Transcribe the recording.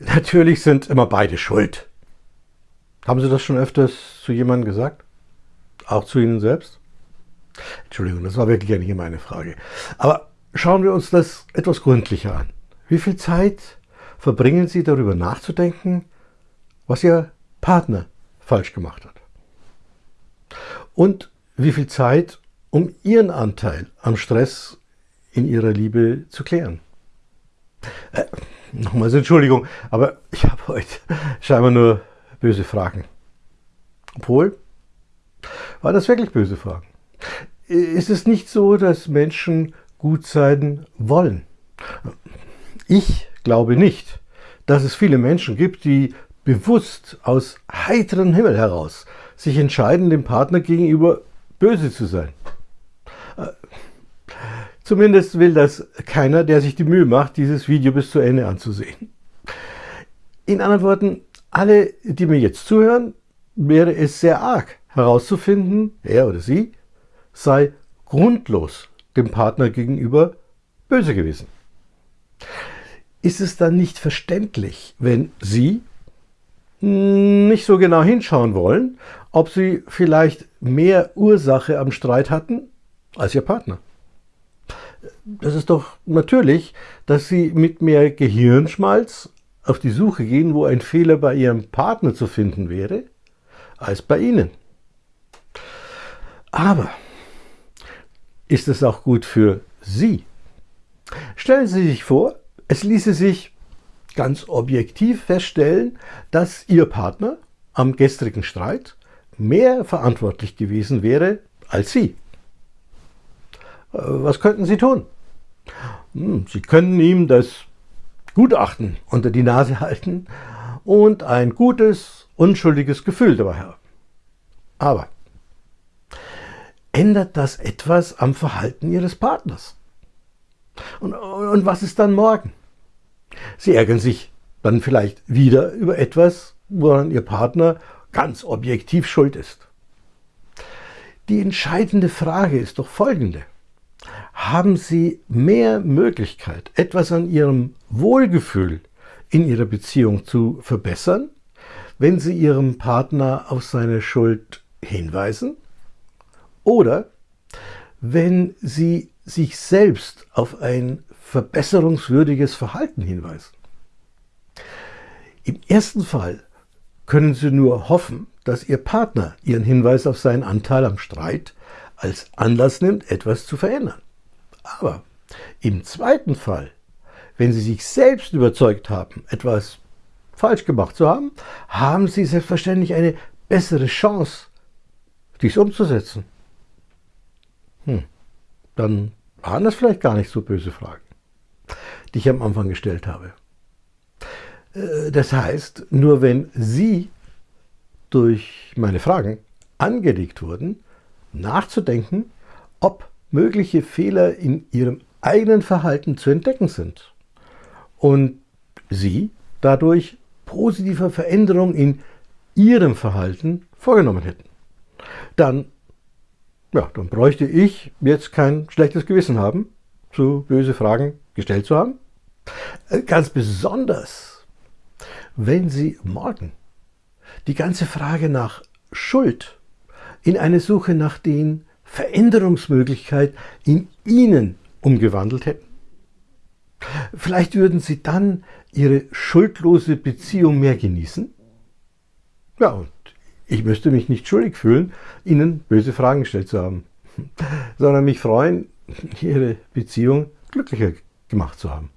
Natürlich sind immer beide schuld. Haben Sie das schon öfters zu jemandem gesagt? Auch zu Ihnen selbst? Entschuldigung, das war wirklich ja nicht meine Frage. Aber schauen wir uns das etwas gründlicher an. Wie viel Zeit verbringen Sie darüber nachzudenken, was Ihr Partner falsch gemacht hat? Und wie viel Zeit, um Ihren Anteil am Stress in Ihrer Liebe zu klären? Äh, nochmals Entschuldigung, aber ich habe heute scheinbar nur böse Fragen. Obwohl, war das wirklich böse Fragen? Ist es nicht so, dass Menschen gut sein wollen? Ich glaube nicht, dass es viele Menschen gibt, die bewusst aus heiterem Himmel heraus sich entscheiden, dem Partner gegenüber böse zu sein. Zumindest will das keiner, der sich die Mühe macht, dieses Video bis zu Ende anzusehen. In anderen Worten, alle, die mir jetzt zuhören, wäre es sehr arg herauszufinden, er oder sie sei grundlos dem Partner gegenüber böse gewesen. Ist es dann nicht verständlich, wenn Sie nicht so genau hinschauen wollen, ob Sie vielleicht mehr Ursache am Streit hatten als Ihr Partner? Das ist doch natürlich, dass Sie mit mehr Gehirnschmalz auf die Suche gehen, wo ein Fehler bei Ihrem Partner zu finden wäre, als bei Ihnen. Aber ist es auch gut für Sie? Stellen Sie sich vor, es ließe sich ganz objektiv feststellen, dass Ihr Partner am gestrigen Streit mehr verantwortlich gewesen wäre als Sie. Äh, was könnten Sie tun? Hm, Sie können ihm das Gutachten unter die Nase halten und ein gutes, unschuldiges Gefühl dabei haben. Aber ändert das etwas am Verhalten Ihres Partners? Und, und was ist dann morgen? Sie ärgern sich dann vielleicht wieder über etwas, woran Ihr Partner ganz objektiv schuld ist. Die entscheidende Frage ist doch folgende haben Sie mehr Möglichkeit, etwas an Ihrem Wohlgefühl in Ihrer Beziehung zu verbessern, wenn Sie Ihrem Partner auf seine Schuld hinweisen oder wenn Sie sich selbst auf ein verbesserungswürdiges Verhalten hinweisen. Im ersten Fall können Sie nur hoffen, dass Ihr Partner Ihren Hinweis auf seinen Anteil am Streit als Anlass nimmt, etwas zu verändern. Aber im zweiten Fall, wenn Sie sich selbst überzeugt haben, etwas falsch gemacht zu haben, haben Sie selbstverständlich eine bessere Chance, dies umzusetzen. Hm, dann waren das vielleicht gar nicht so böse Fragen, die ich am Anfang gestellt habe. Äh, das heißt, nur wenn Sie durch meine Fragen angeregt wurden, nachzudenken, ob mögliche Fehler in ihrem eigenen Verhalten zu entdecken sind und sie dadurch positive Veränderungen in ihrem Verhalten vorgenommen hätten. Dann, ja, dann bräuchte ich jetzt kein schlechtes Gewissen haben, so böse Fragen gestellt zu haben. Äh, ganz besonders, wenn Sie morgen die ganze Frage nach Schuld in eine Suche nach den Veränderungsmöglichkeit in ihnen umgewandelt hätten? Vielleicht würden sie dann ihre schuldlose Beziehung mehr genießen? Ja, und ich müsste mich nicht schuldig fühlen, ihnen böse Fragen gestellt zu haben, sondern mich freuen, ihre Beziehung glücklicher gemacht zu haben.